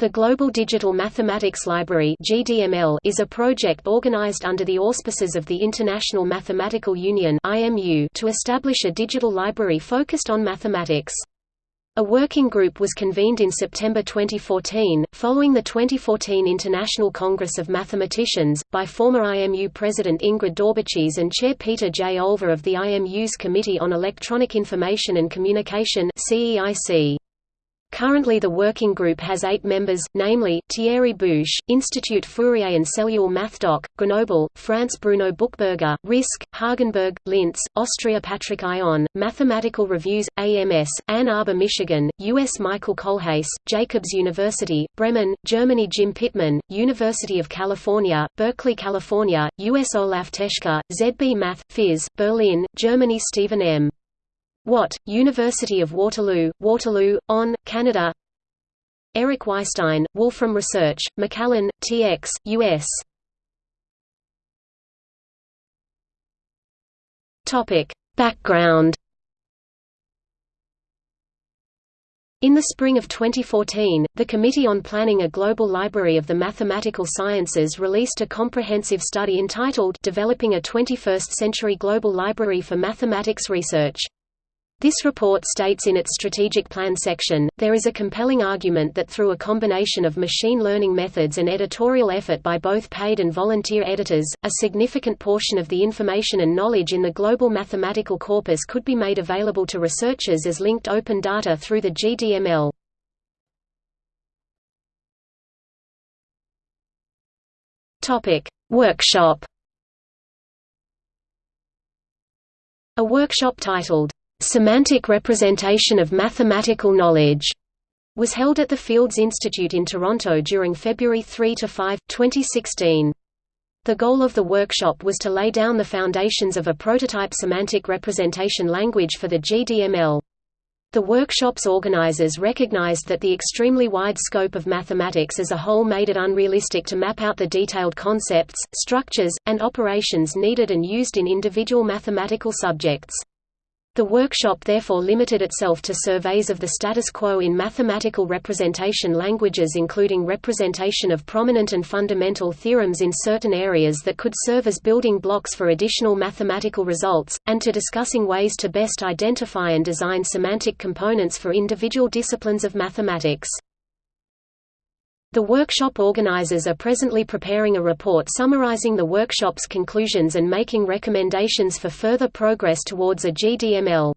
The Global Digital Mathematics Library (GDML) is a project organized under the auspices of the International Mathematical Union (IMU) to establish a digital library focused on mathematics. A working group was convened in September 2014, following the 2014 International Congress of Mathematicians, by former IMU President Ingrid Daubechies and Chair Peter J. Olver of the IMU's Committee on Electronic Information and Communication CEIC. Currently the working group has eight members, namely, Thierry Bouche, Institut Fourier and Cellule MathDoc, Grenoble, France Bruno Buchberger, RISC, Hagenberg, Linz, Austria Patrick Ion, Mathematical Reviews, AMS, Ann Arbor Michigan, US Michael Kohlhase, Jacobs University, Bremen, Germany Jim Pitman, University of California, Berkeley California, US Olaf Teschke, ZB Math, Phys, Berlin, Germany Stephen M. Watt, University of Waterloo, Waterloo, ON, Canada. Eric Weisstein, Wolfram Research, McAllen, TX, US Background In the spring of 2014, the Committee on Planning a Global Library of the Mathematical Sciences released a comprehensive study entitled Developing a 21st-Century Global Library for Mathematics Research. This report states in its strategic plan section, there is a compelling argument that through a combination of machine learning methods and editorial effort by both paid and volunteer editors, a significant portion of the information and knowledge in the global mathematical corpus could be made available to researchers as linked open data through the GDML. Workshop A workshop titled Semantic Representation of Mathematical Knowledge was held at the Fields Institute in Toronto during February 3 to 5, 2016. The goal of the workshop was to lay down the foundations of a prototype semantic representation language for the GDML. The workshop's organizers recognized that the extremely wide scope of mathematics as a whole made it unrealistic to map out the detailed concepts, structures, and operations needed and used in individual mathematical subjects. The workshop therefore limited itself to surveys of the status quo in mathematical representation languages including representation of prominent and fundamental theorems in certain areas that could serve as building blocks for additional mathematical results, and to discussing ways to best identify and design semantic components for individual disciplines of mathematics. The workshop organizers are presently preparing a report summarizing the workshop's conclusions and making recommendations for further progress towards a GDML.